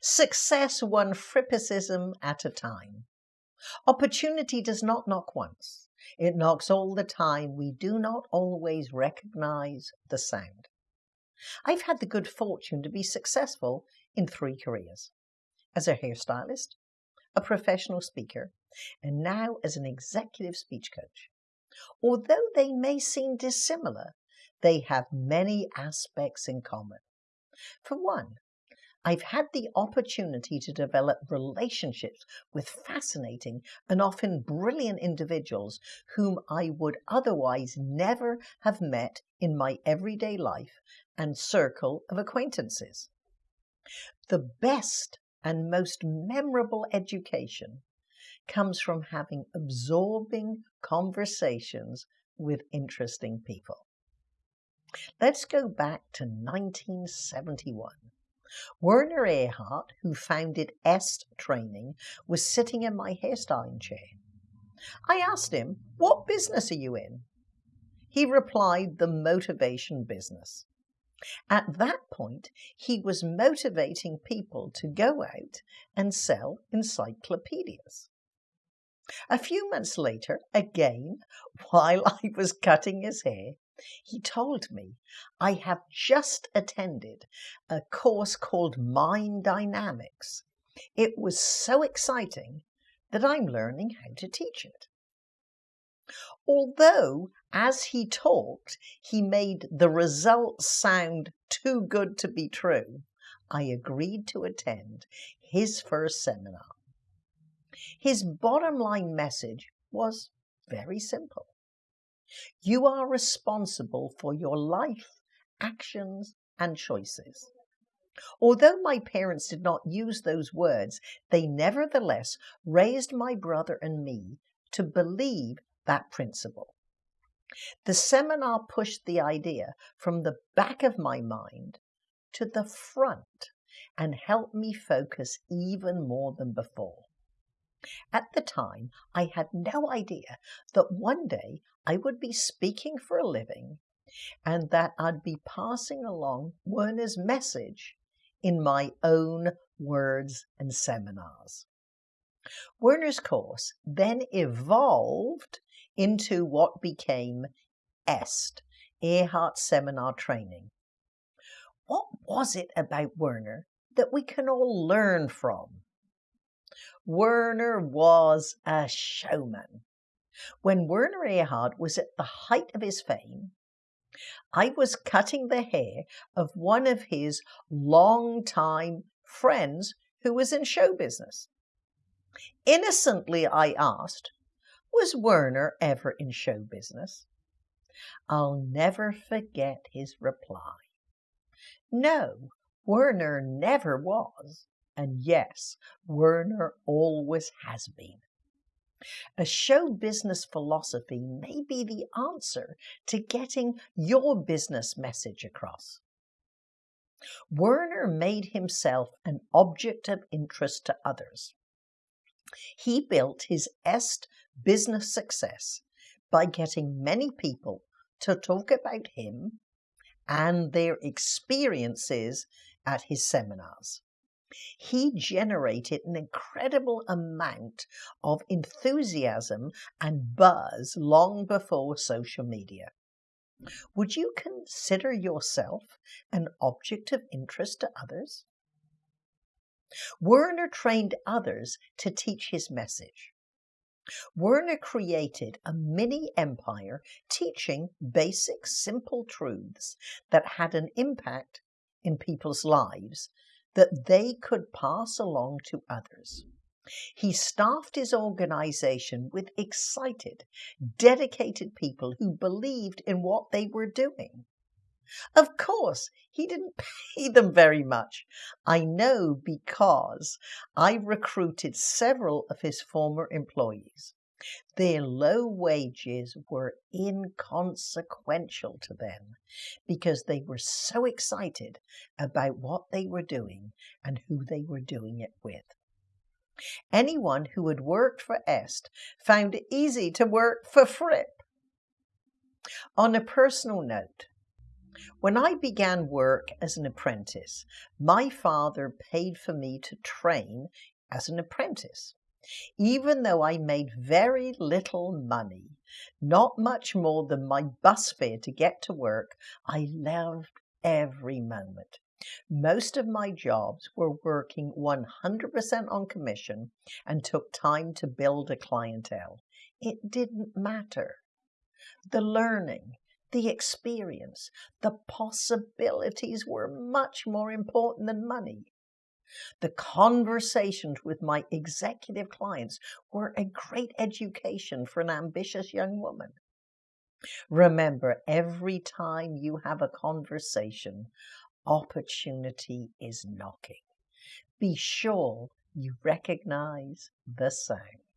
Success one frippicism at a time. Opportunity does not knock once. It knocks all the time. We do not always recognize the sound. I've had the good fortune to be successful in three careers as a hairstylist, a professional speaker, and now as an executive speech coach. Although they may seem dissimilar, they have many aspects in common. For one, I've had the opportunity to develop relationships with fascinating and often brilliant individuals whom I would otherwise never have met in my everyday life and circle of acquaintances. The best and most memorable education comes from having absorbing conversations with interesting people. Let's go back to 1971. Werner Erhard, who founded EST Training, was sitting in my hairstyling chair. I asked him, What business are you in? He replied, The motivation business. At that point, he was motivating people to go out and sell encyclopedias. A few months later, again, while I was cutting his hair, he told me, I have just attended a course called Mind Dynamics. It was so exciting that I'm learning how to teach it. Although, as he talked, he made the results sound too good to be true, I agreed to attend his first seminar. His bottom line message was very simple. You are responsible for your life, actions, and choices. Although my parents did not use those words, they nevertheless raised my brother and me to believe that principle. The seminar pushed the idea from the back of my mind to the front and helped me focus even more than before. At the time, I had no idea that one day I would be speaking for a living and that I'd be passing along Werner's message in my own words and seminars. Werner's course then evolved into what became EST, Erhard Seminar Training. What was it about Werner that we can all learn from? Werner was a showman. When Werner Erhard was at the height of his fame, I was cutting the hair of one of his long-time friends who was in show business. Innocently, I asked, was Werner ever in show business? I'll never forget his reply. No, Werner never was. And yes, Werner always has been. A show business philosophy may be the answer to getting your business message across. Werner made himself an object of interest to others. He built his EST business success by getting many people to talk about him and their experiences at his seminars. He generated an incredible amount of enthusiasm and buzz long before social media. Would you consider yourself an object of interest to others? Werner trained others to teach his message. Werner created a mini empire teaching basic, simple truths that had an impact in people's lives that they could pass along to others. He staffed his organization with excited, dedicated people who believed in what they were doing. Of course, he didn't pay them very much. I know because I recruited several of his former employees. Their low wages were inconsequential to them because they were so excited about what they were doing and who they were doing it with. Anyone who had worked for EST found it easy to work for Fripp. On a personal note, When I began work as an apprentice, my father paid for me to train as an apprentice. Even though I made very little money, not much more than my bus fare to get to work, I loved every moment. Most of my jobs were working 100% on commission and took time to build a clientele. It didn't matter. The learning, the experience, the possibilities were much more important than money. The conversations with my executive clients were a great education for an ambitious young woman. Remember, every time you have a conversation, opportunity is knocking. Be sure you recognize the sound.